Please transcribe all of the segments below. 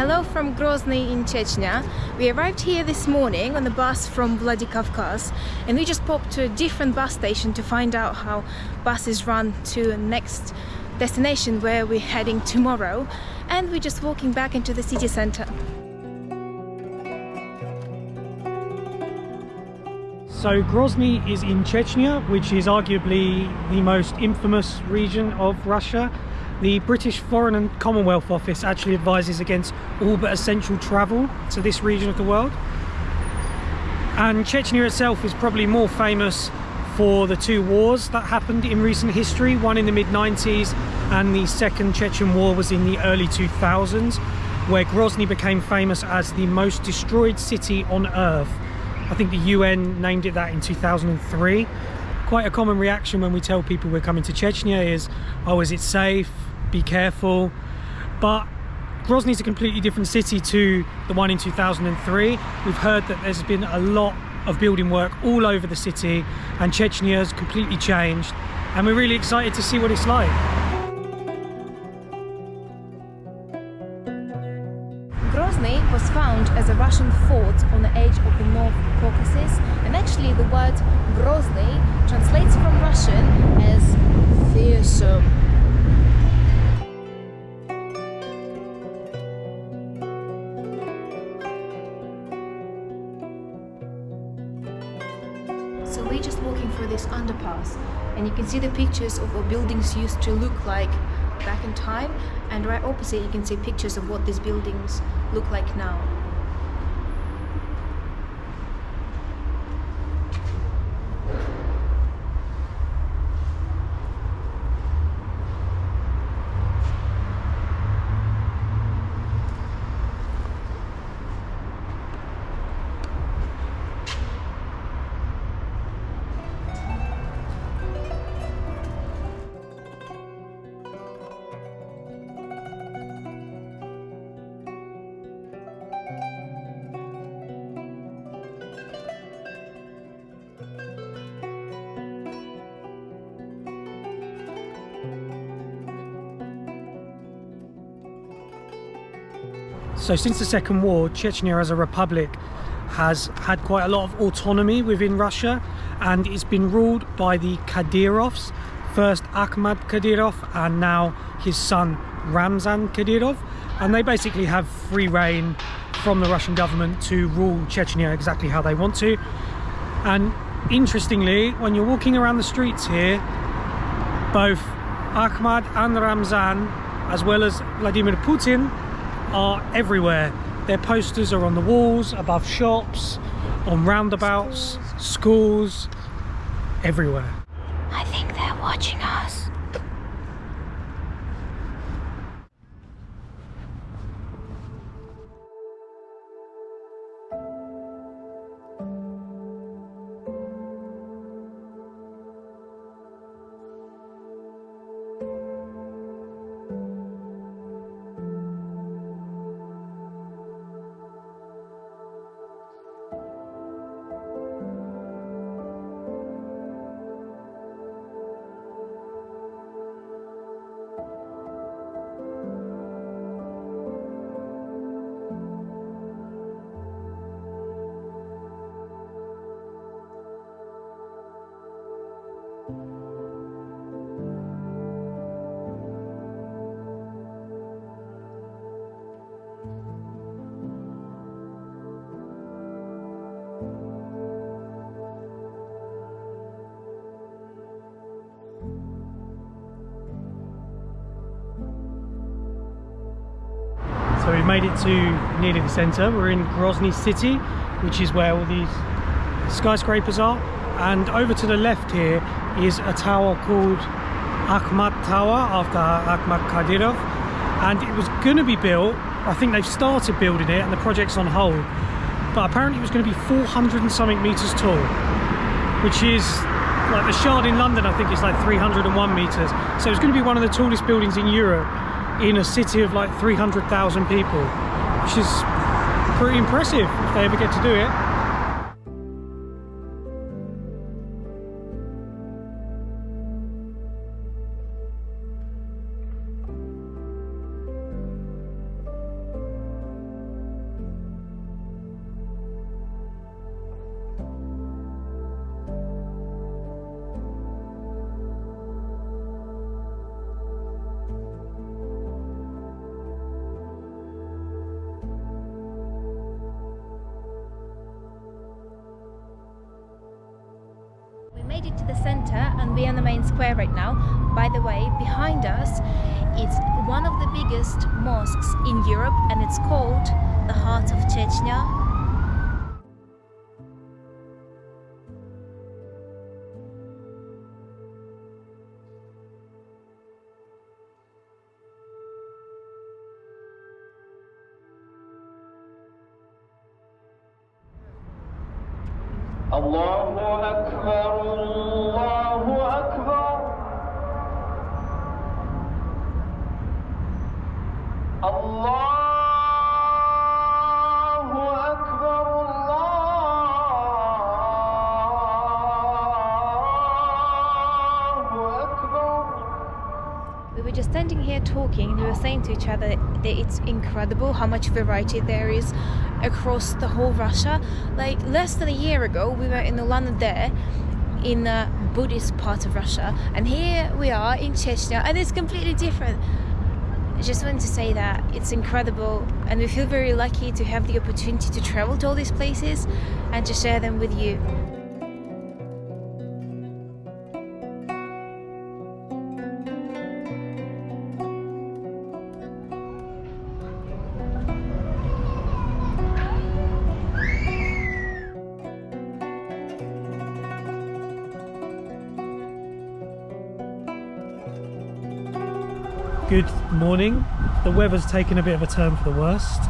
Hello from Grozny in Chechnya. We arrived here this morning on the bus from Vladikavkaz and we just popped to a different bus station to find out how buses run to next destination where we're heading tomorrow and we're just walking back into the city center. So Grozny is in Chechnya, which is arguably the most infamous region of Russia. The British Foreign and Commonwealth Office actually advises against all but essential travel to this region of the world. And Chechnya itself is probably more famous for the two wars that happened in recent history, one in the mid-90s and the second Chechen war was in the early 2000s, where Grozny became famous as the most destroyed city on earth I think the UN named it that in 2003. Quite a common reaction when we tell people we're coming to Chechnya is, oh, is it safe? Be careful. But Grozny is a completely different city to the one in 2003. We've heard that there's been a lot of building work all over the city and Chechnya has completely changed. And we're really excited to see what it's like. Grozny was found as a Russian fort on the edge of the North Caucasus and actually the word Grozny translates from Russian as fearsome. Through this underpass and you can see the pictures of what buildings used to look like back in time and right opposite you can see pictures of what these buildings look like now. So since the Second War, Chechnya as a republic has had quite a lot of autonomy within Russia and it's been ruled by the Kadyrovs, first Akhmat Kadyrov and now his son Ramzan Kadyrov. And they basically have free reign from the Russian government to rule Chechnya exactly how they want to. And interestingly when you're walking around the streets here both Akhmat and Ramzan as well as Vladimir Putin are everywhere. Their posters are on the walls, above shops, on roundabouts, schools, everywhere. I think they're watching us. So we've made it to nearly the centre. We're in Grozny city, which is where all these skyscrapers are. And over to the left here is a tower called Akhmat Tower after Akhmat Kadyrov. And it was going to be built, I think they've started building it and the project's on hold. But apparently it was going to be 400 and something metres tall, which is like the Shard in London, I think is like 301 metres. So it's going to be one of the tallest buildings in Europe in a city of like 300,000 people, which is pretty impressive if they ever get to do it. Made it to the center and we're in the main square right now. By the way, behind us it's one of the biggest mosques in Europe and it's called the Heart of Chechnya. Were saying to each other that it's incredible how much variety there is across the whole Russia. Like less than a year ago, we were in Ulan-Ude in the Buddhist part of Russia, and here we are in Chechnya, and it's completely different. I just wanted to say that it's incredible, and we feel very lucky to have the opportunity to travel to all these places and to share them with you. Good morning. The weather's taken a bit of a turn for the worst.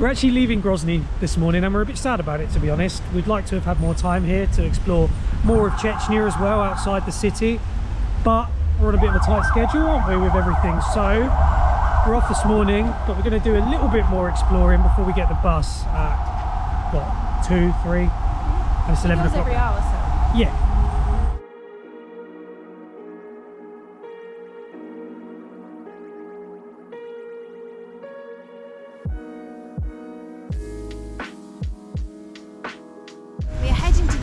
we're actually leaving Grozny this morning and we're a bit sad about it to be honest. We'd like to have had more time here to explore more of Chechnya as well outside the city. But we're on a bit of a tight schedule, aren't we, with everything? So we're off this morning, but we're going to do a little bit more exploring before we get the bus at, what, two, three? And it's 11 o'clock. hour, so. Yeah.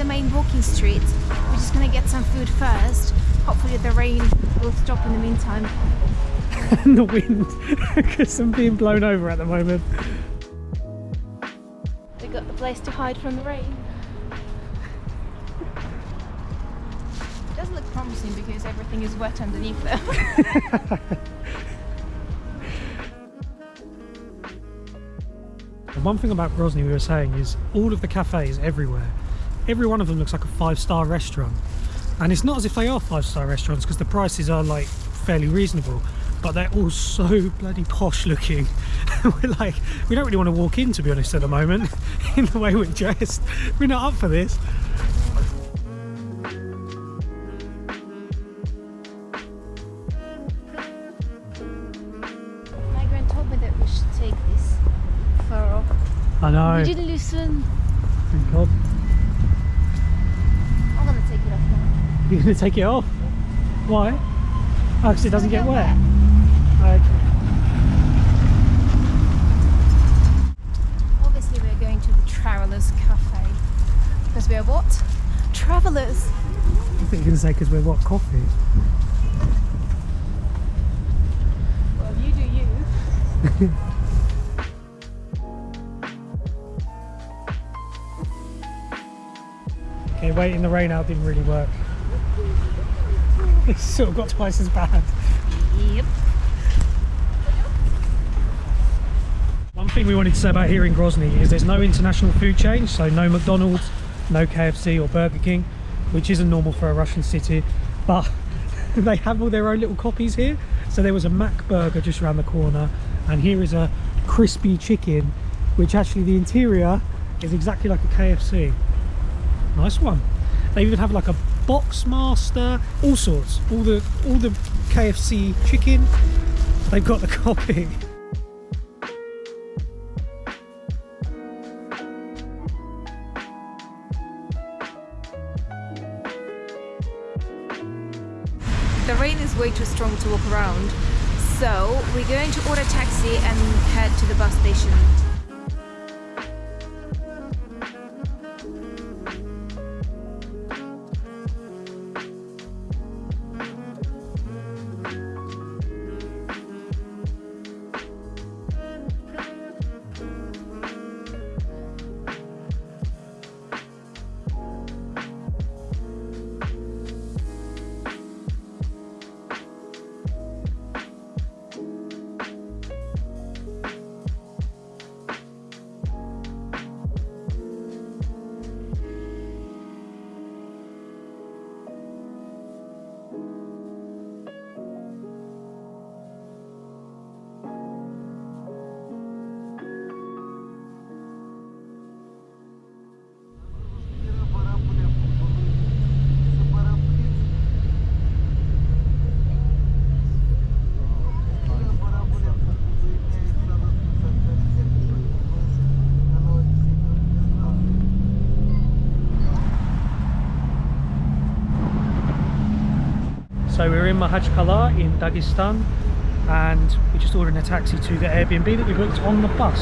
The main walking street. We're just gonna get some food first. Hopefully the rain will stop in the meantime. and the wind because I'm being blown over at the moment. We got the place to hide from the rain. It does look promising because everything is wet underneath there. One thing about Grozny we were saying is all of the cafes everywhere, every one of them looks like a five-star restaurant. And it's not as if they are five-star restaurants because the prices are like fairly reasonable, but they're all so bloody posh looking. we're like, we don't really want to walk in to be honest at the moment, in the way we're dressed. We're not up for this. My grand told me that we should take this fur off. I know. We didn't listen. Thank God. I'm gonna take it off now. You're going to take it off? Why? Oh, because it doesn't get wet. Okay. Obviously we're going to the Travelers Cafe. Because we're what? Travelers! I think you're going to say because we're what, coffee? Well, you do you. Okay, waiting the rain out didn't really work. It's sort of got twice as bad. Yep. One thing we wanted to say about here in Grozny is there's no international food chain, so no McDonald's, no KFC or Burger King, which isn't normal for a Russian city, but they have all their own little copies here. So there was a Mac burger just around the corner, and here is a crispy chicken, which actually the interior is exactly like a KFC. Nice one. They even have like a box master, all sorts, all the all the KFC chicken. They've got the copy. The rain is way too strong to walk around, so we're going to order a taxi and head to the bus station. In Makhachkala in Dagestan and we're just ordering a taxi to the Airbnb that we booked on the bus.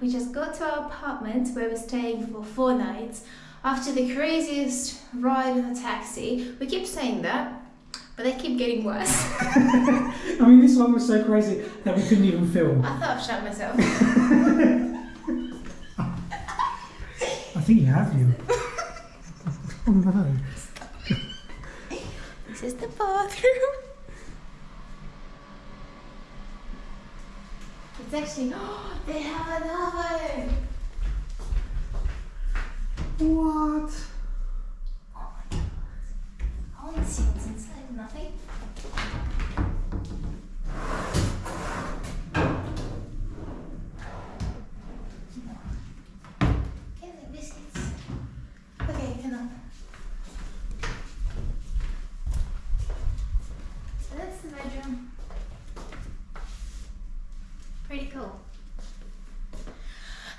We just got to our apartment where we're staying for four nights after the craziest ride in a taxi. We keep saying that, but they keep getting worse. I mean, this one was so crazy that we couldn't even film. I thought I'd shot myself. I have you. oh no. This is the bathroom. It's actually, they have an oven. What? Oh my god. I want to see what's inside. Nothing. No. Get the biscuits. Okay, enough. So that's the bedroom. Pretty cool.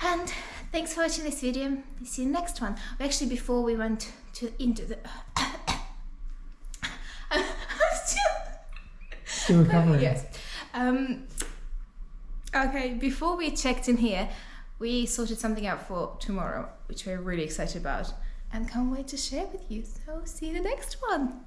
And thanks for watching this video. See you next one. Actually, before we went to into the, I'm still Still recovering. yes. Um, okay, before we checked in here, we sorted something out for tomorrow, which we're really excited about, and can't wait to share with you. So see you the next one.